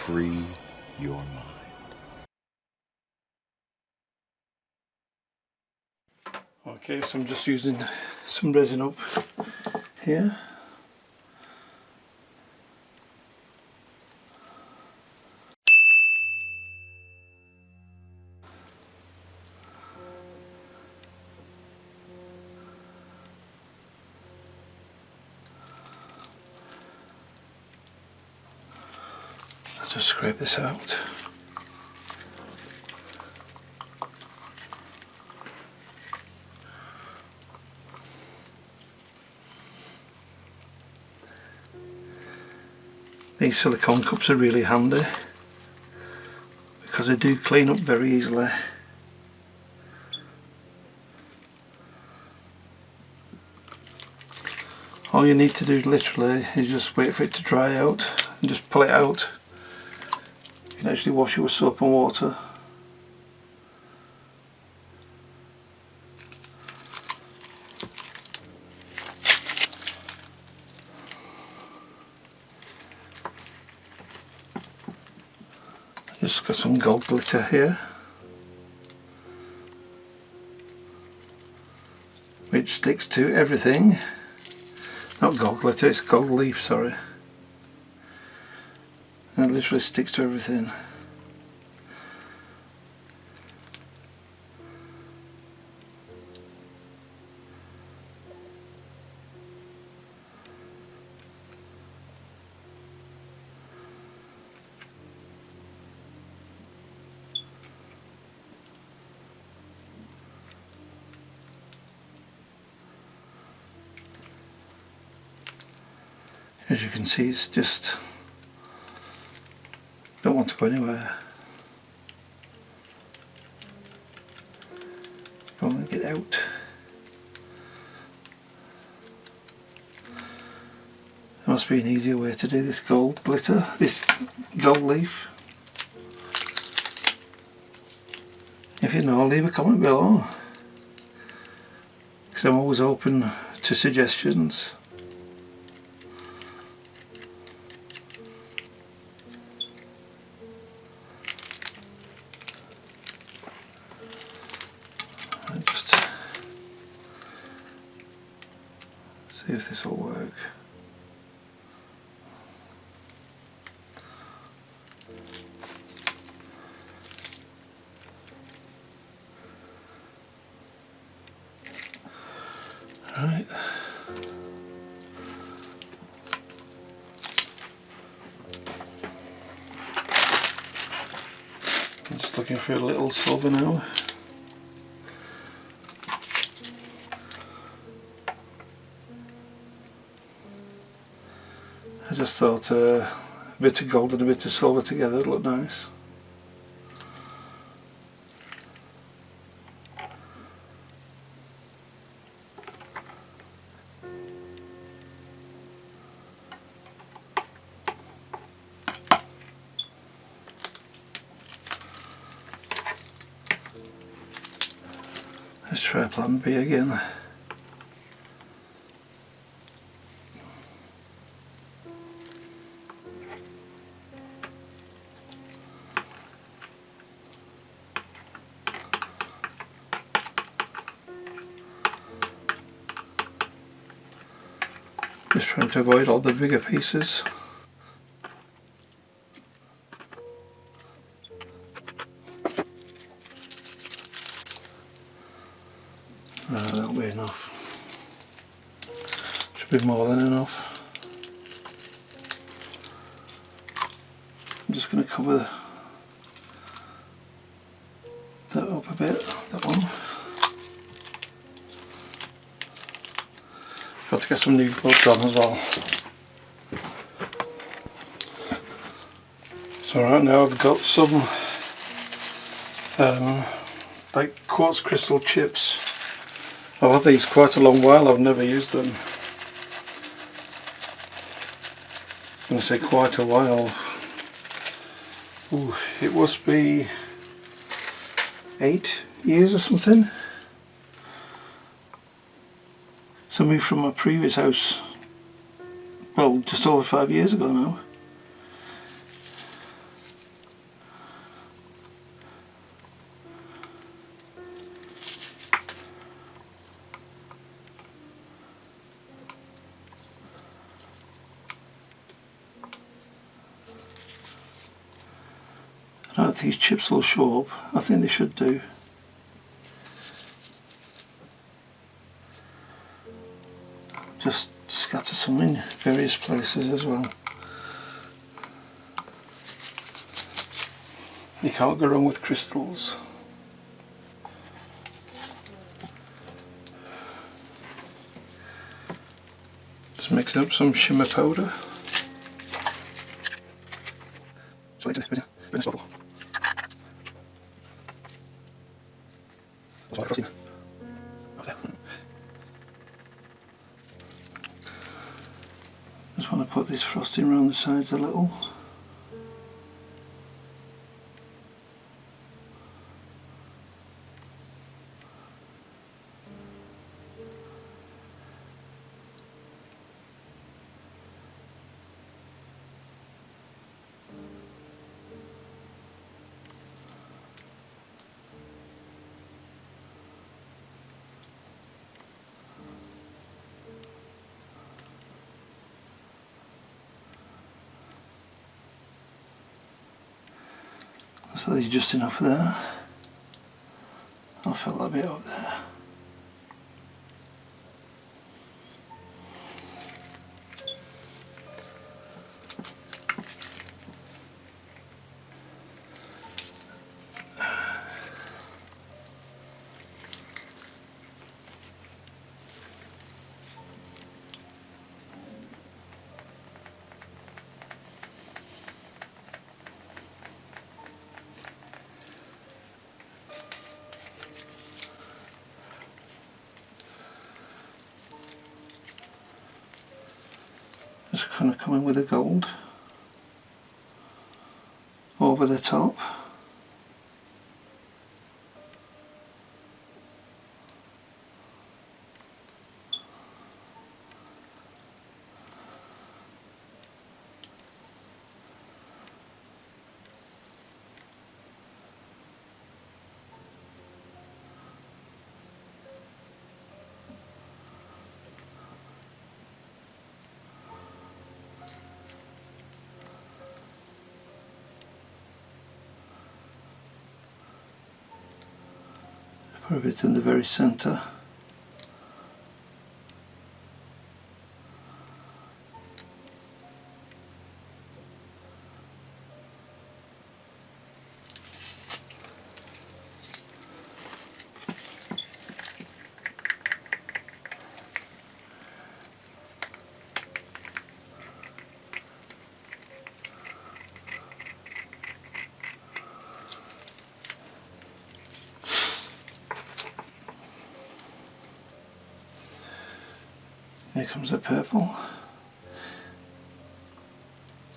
free your mind. Okay, so I'm just using some resin up here. This out. These silicone cups are really handy because they do clean up very easily. All you need to do literally is just wait for it to dry out and just pull it out. You can actually wash it with soap and water. Just got some gold glitter here. Which sticks to everything. Not gold glitter, it's gold leaf, sorry. And it literally sticks to everything. as you can see it's just don't to go anywhere. Want to get out. There must be an easier way to do this gold glitter this gold leaf. If you know leave a comment below. Because I'm always open to suggestions looking for a little silver now. I just thought uh, a bit of gold and a bit of silver together would look nice. Try again. Just trying to avoid all the bigger pieces. Be more than enough. I'm just going to cover that up a bit, that one. Got to get some new gloves on as well. So right now I've got some um, like quartz crystal chips. I've had these quite a long while, I've never used them. I'm going to say quite a while. Ooh, it must be eight years or something. So I moved from my previous house, well just over five years ago now. These chips will show up. I think they should do. Just scatter some in various places as well. You can't go wrong with crystals. Just mixing up some shimmer powder. Sides a little. So there's just enough there. I'll fill that bit up there. Kind of coming with the gold over the top. Put it in the very centre. Here comes the purple.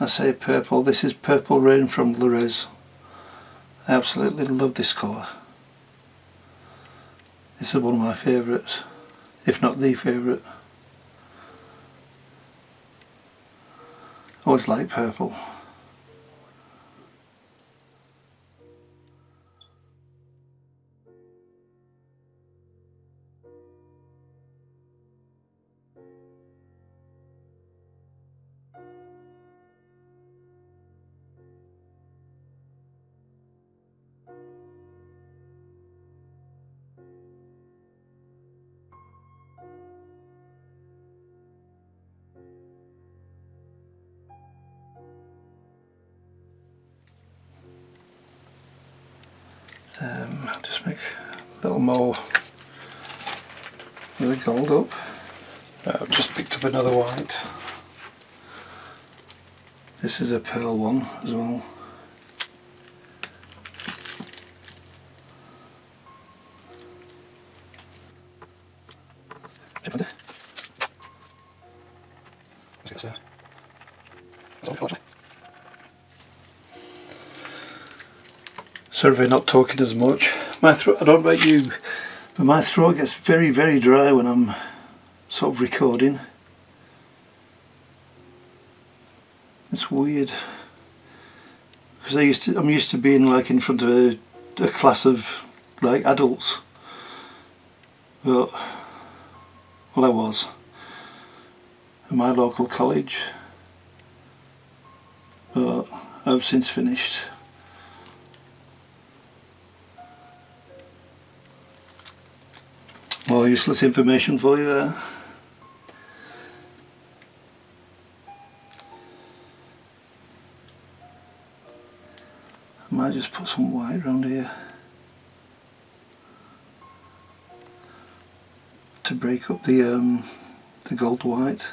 I say purple, this is Purple Rain from Lorez. I absolutely love this colour. This is one of my favourites, if not the favourite. I always like purple. Um, just make a little more with the gold up. Uh, I've just picked up another white. This is a pearl one as well. If not talking as much. My throat, I don't know about you, but my throat gets very, very dry when I'm sort of recording. It's weird. Because I used to, I'm used to being like in front of a, a class of like adults. But, well I was. At my local college. But I've since finished. More useless information for you there. I might just put some white around here to break up the um, the gold white.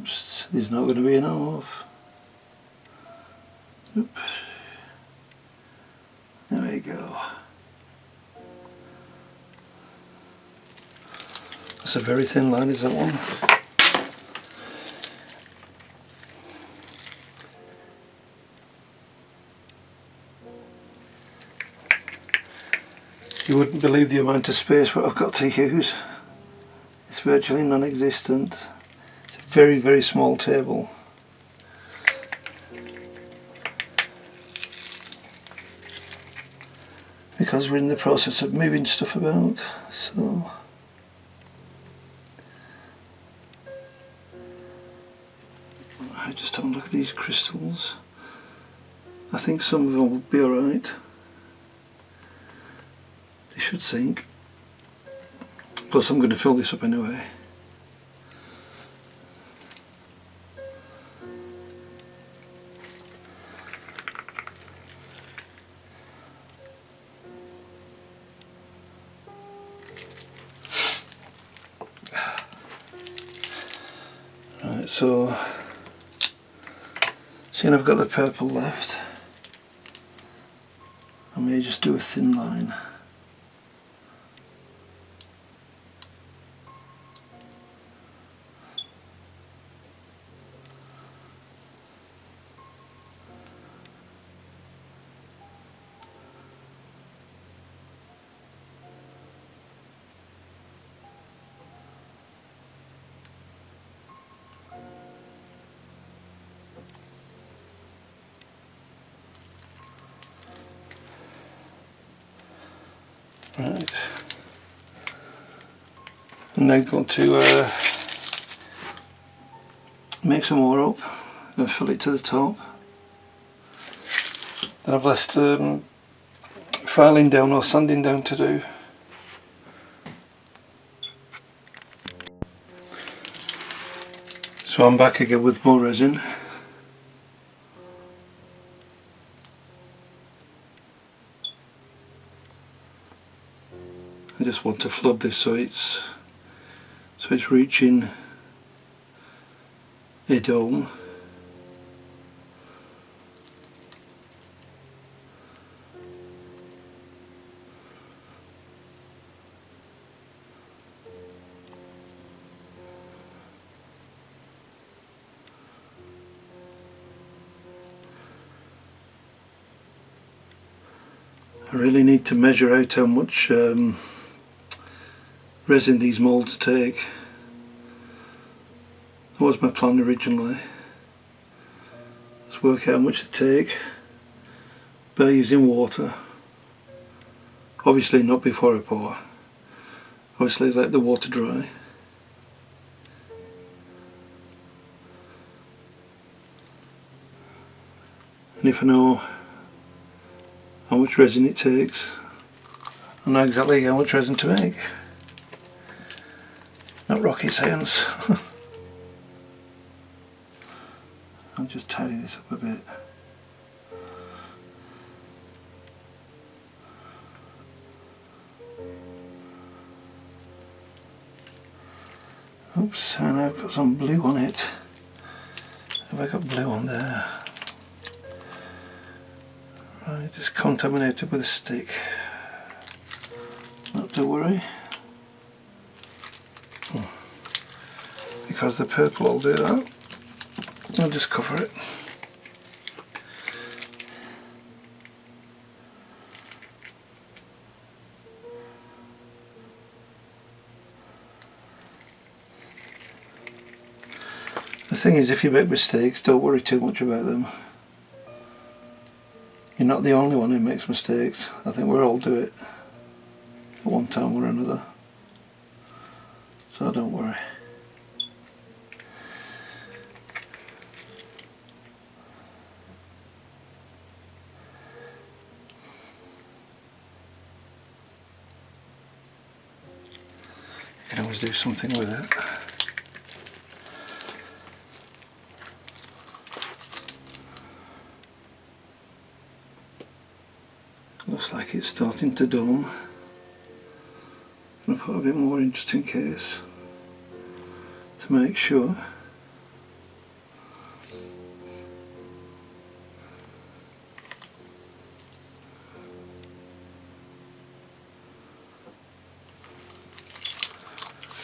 Oops, there's not going to be enough. Oop. There we go. That's a very thin line, is that one? You wouldn't believe the amount of space what I've got to use. It's virtually non-existent. Very, very small table. Because we're in the process of moving stuff about, so... I just have a look at these crystals. I think some of them will be alright they should sink. Plus I'm going to fill this up anyway. Seeing I've got the purple left, I may just do a thin line. And now going to uh, make some more up and fill it to the top. Then I've left um, filing down or sanding down to do. So I'm back again with more resin. I just want to flood this so it's so it's reaching a dome I really need to measure out how much um, resin these moulds take. That was my plan originally. Let's work out how much they take by using water. Obviously not before I pour. Obviously let the water dry. And if I know how much resin it takes, I know exactly how much resin to make. Not rocket science. I'll just tidy this up a bit. Oops, and I've got some blue on it. Have I got blue on there? Right, it's contaminated with a stick. Not to worry. Because the purple will do that. I'll just cover it. The thing is if you make mistakes don't worry too much about them. You're not the only one who makes mistakes. I think we all do it at one time or another. So don't worry do something with it. Looks like it's starting to going to put a bit more in just in case to make sure.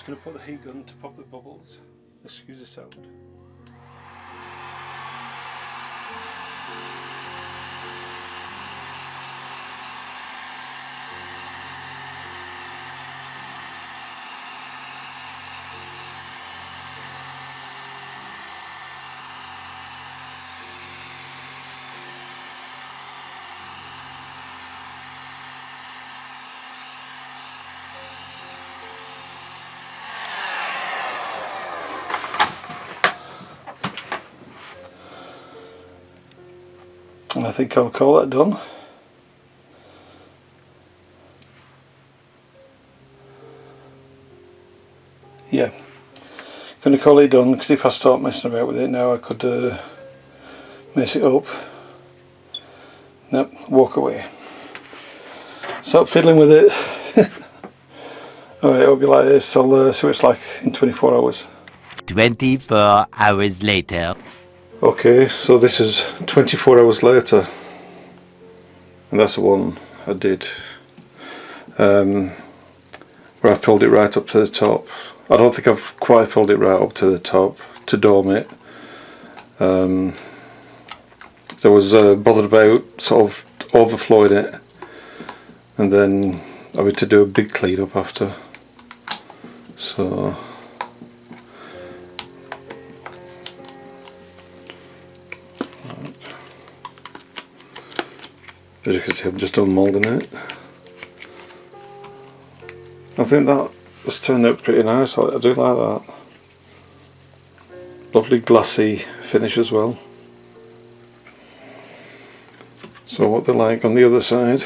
Just going to put the heat gun to pop the bubbles. Excuse the sound. And I think I'll call that done. Yeah, going to call it done because if I start messing about with it now I could uh, mess it up. Nope, walk away. Stop fiddling with it. Alright, it'll be like this. I'll uh, see what it's like in 24 hours. 24 hours later. Okay, so this is 24 hours later, and that's the one I did, um, where I filled it right up to the top. I don't think I've quite filled it right up to the top to dome it. Um, so I was uh, bothered about sort of overflowing it, and then I had to do a big clean up after. So. As you can see I'm just unmoulding it. I think that has turned out pretty nice, I do like that. Lovely glassy finish as well. So what they're like on the other side.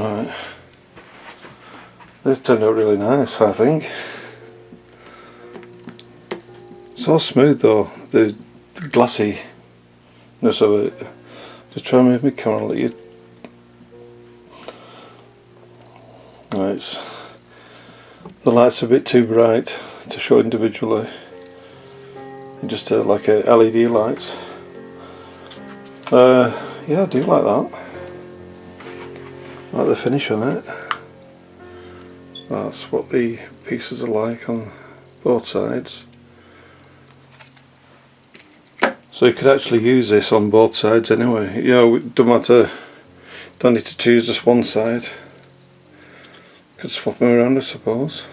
Right. This turned out really nice, I think. So smooth though, the, the glassiness of it. Just try and move my camera a little. Right, the light's a bit too bright to show individually. Just uh, like a LED lights. Uh, yeah, I do like that the finish on it that's what the pieces are like on both sides. So you could actually use this on both sides anyway. You know don't matter. Don't need to choose just one side. Could swap them around I suppose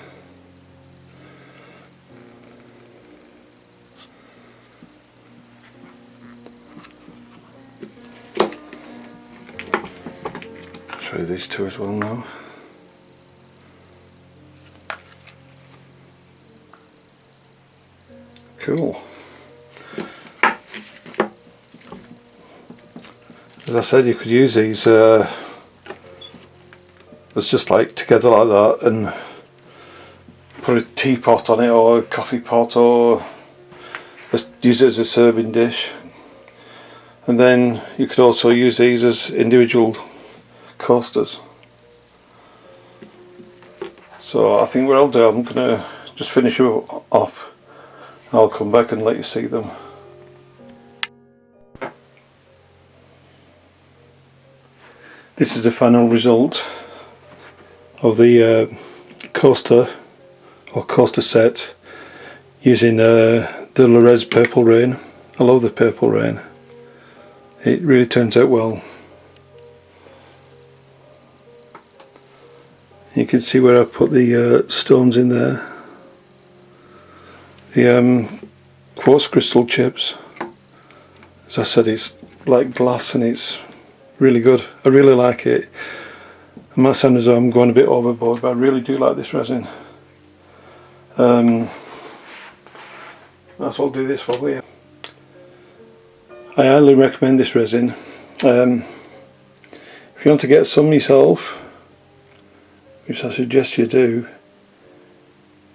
you these two as well now. Cool. As I said, you could use these uh, it's just like together like that and put a teapot on it or a coffee pot or just use it as a serving dish and then you could also use these as individual coasters so I think what I'll do I'm gonna just finish off I'll come back and let you see them this is the final result of the uh, coaster or coaster set using uh, the Lorez Purple Rain. I love the Purple Rain. It really turns out well. You can see where I've put the uh, stones in there. The um, quartz crystal chips. As I said, it's like glass and it's really good. I really like it. It might sound as though I'm going a bit overboard, but I really do like this resin. Um, that's what I'll do we're I highly recommend this resin. Um, if you want to get some yourself, which I suggest you do,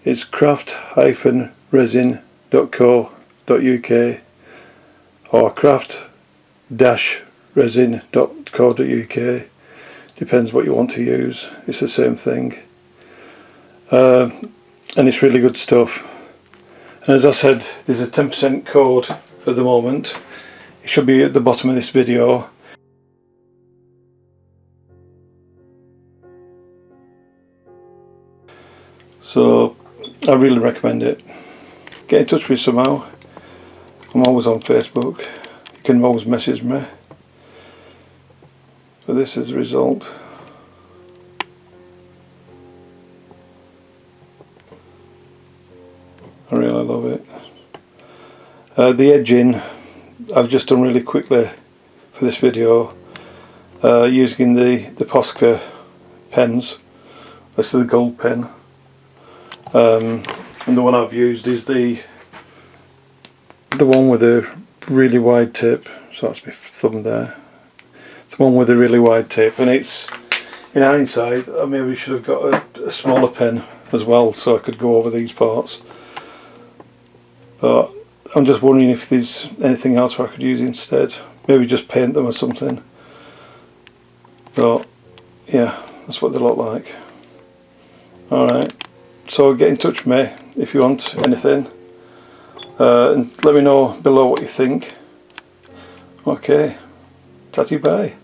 it's craft-resin.co.uk or craft-resin.co.uk depends what you want to use. It's the same thing. Uh, and it's really good stuff. And as I said there's a 10% code for the moment. It should be at the bottom of this video so I really recommend it get in touch with me somehow I'm always on Facebook you can always message me but this is the result. I really love it. Uh, the edging I've just done really quickly for this video uh, using the, the Posca pens. This is the gold pen. Um, and the one I've used is the the one with a really wide tip. So that's my thumb there. It's one with a really wide tip and it's in hindsight I maybe should have got a, a smaller pen as well so I could go over these parts. But I'm just wondering if there's anything else I could use instead. Maybe just paint them or something. But yeah that's what they look like. Alright so get in touch with me if you want anything. Uh, and let me know below what you think. Okay. Tatty bye